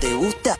¿Te gusta?